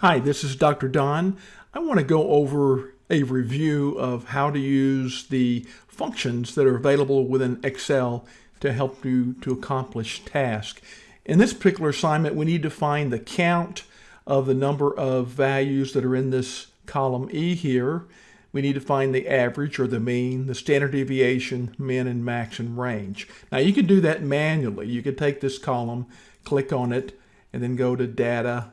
Hi, this is Dr. Don. I want to go over a review of how to use the functions that are available within Excel to help you to accomplish tasks. In this particular assignment, we need to find the count of the number of values that are in this column E here. We need to find the average or the mean, the standard deviation, min and max and range. Now you can do that manually. You could take this column, click on it, and then go to data,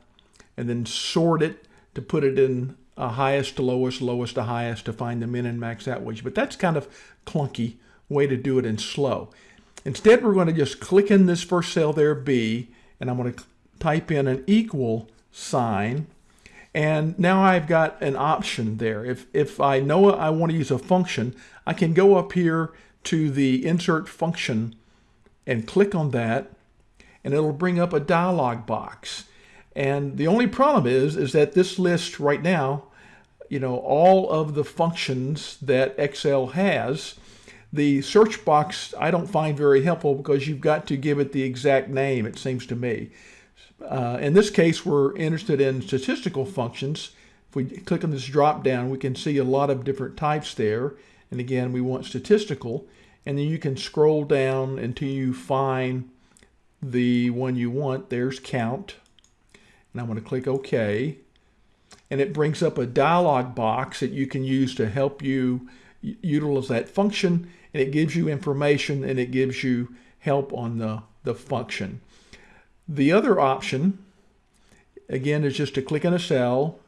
and then sort it to put it in highest to lowest, lowest to highest to find the min and max outreach. But that's kind of clunky way to do it in slow. Instead, we're going to just click in this first cell there, B, and I'm going to type in an equal sign. And now I've got an option there. If, if I know I want to use a function, I can go up here to the insert function and click on that, and it'll bring up a dialog box. And the only problem is, is that this list right now, you know, all of the functions that Excel has, the search box I don't find very helpful because you've got to give it the exact name, it seems to me. Uh, in this case, we're interested in statistical functions. If we click on this drop down, we can see a lot of different types there. And again, we want statistical. And then you can scroll down until you find the one you want. There's count and I'm going to click OK. And it brings up a dialog box that you can use to help you utilize that function. And it gives you information and it gives you help on the, the function. The other option, again, is just to click in a cell,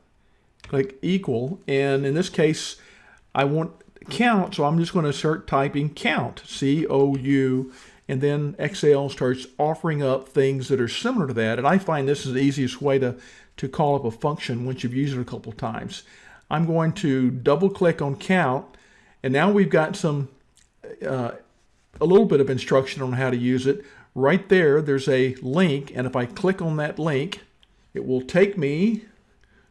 click equal, and in this case, I want count, so I'm just going to start typing count, C-O-U, and then Excel starts offering up things that are similar to that. And I find this is the easiest way to, to call up a function once you've used it a couple times. I'm going to double click on count, and now we've got some uh, a little bit of instruction on how to use it. Right there, there's a link, and if I click on that link, it will take me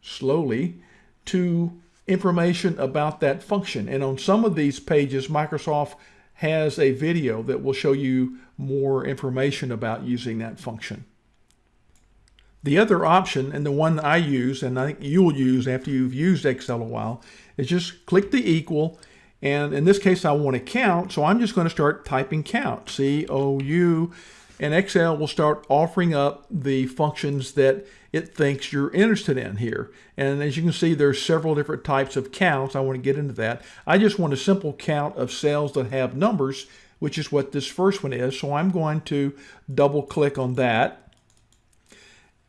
slowly to information about that function. And on some of these pages, Microsoft has a video that will show you more information about using that function. The other option, and the one I use, and I think you'll use after you've used Excel a while, is just click the equal, and in this case I want to count, so I'm just going to start typing count, C-O-U, and Excel will start offering up the functions that it thinks you're interested in here. And as you can see, there's several different types of counts. I want to get into that. I just want a simple count of cells that have numbers, which is what this first one is. So I'm going to double click on that.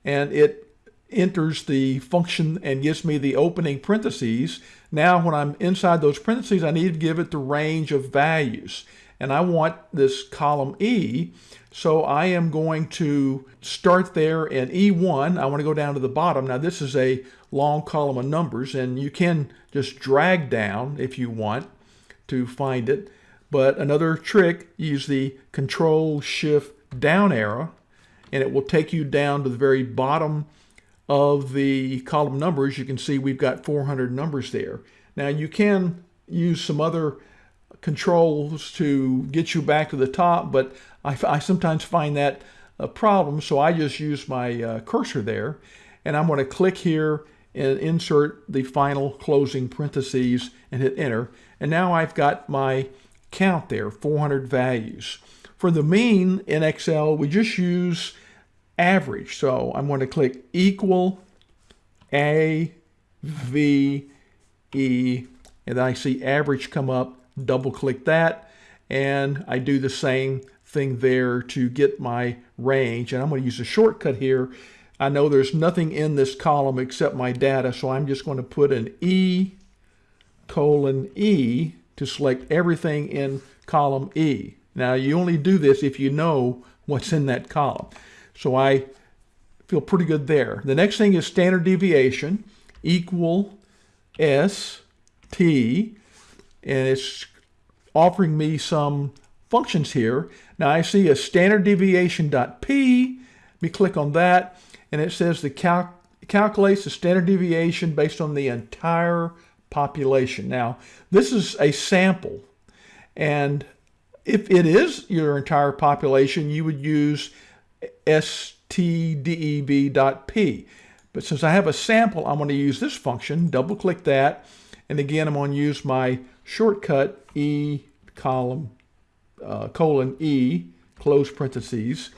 And it enters the function and gives me the opening parentheses. Now when I'm inside those parentheses, I need to give it the range of values and I want this column E. So I am going to start there in E1. I want to go down to the bottom. Now this is a long column of numbers and you can just drag down if you want to find it. But another trick, use the control shift down arrow and it will take you down to the very bottom of the column numbers. You can see we've got 400 numbers there. Now you can use some other controls to get you back to the top, but I, I sometimes find that a problem, so I just use my uh, cursor there, and I'm going to click here and insert the final closing parentheses and hit enter. And now I've got my count there, 400 values. For the mean in Excel, we just use average. So I'm going to click equal A, V, E, and I see average come up double click that and I do the same thing there to get my range. And I'm going to use a shortcut here. I know there's nothing in this column except my data so I'm just going to put an E colon E to select everything in column E. Now you only do this if you know what's in that column. So I feel pretty good there. The next thing is standard deviation equal S T and it's offering me some functions here. Now I see a standard deviation.p. Let me click on that and it says the cal calculates the standard deviation based on the entire population. Now this is a sample and if it is your entire population you would use stdev.p. But since I have a sample, I'm going to use this function, double click that, and again, I'm going to use my shortcut E column uh, colon E, close parentheses.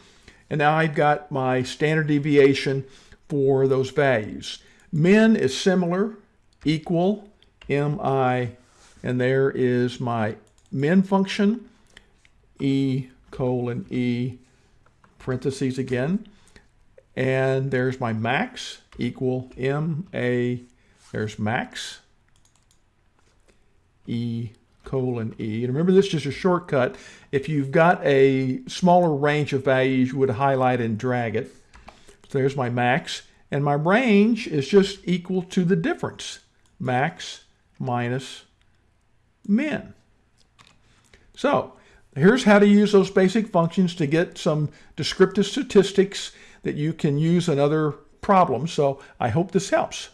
And now I've got my standard deviation for those values. Min is similar, equal, mi, and there is my min function, E colon E, parentheses again. And there's my max equal M A, there's max, E colon E. And remember this is just a shortcut. If you've got a smaller range of values, you would highlight and drag it. So there's my max. And my range is just equal to the difference. Max minus min. So here's how to use those basic functions to get some descriptive statistics that you can use in other problems. So I hope this helps.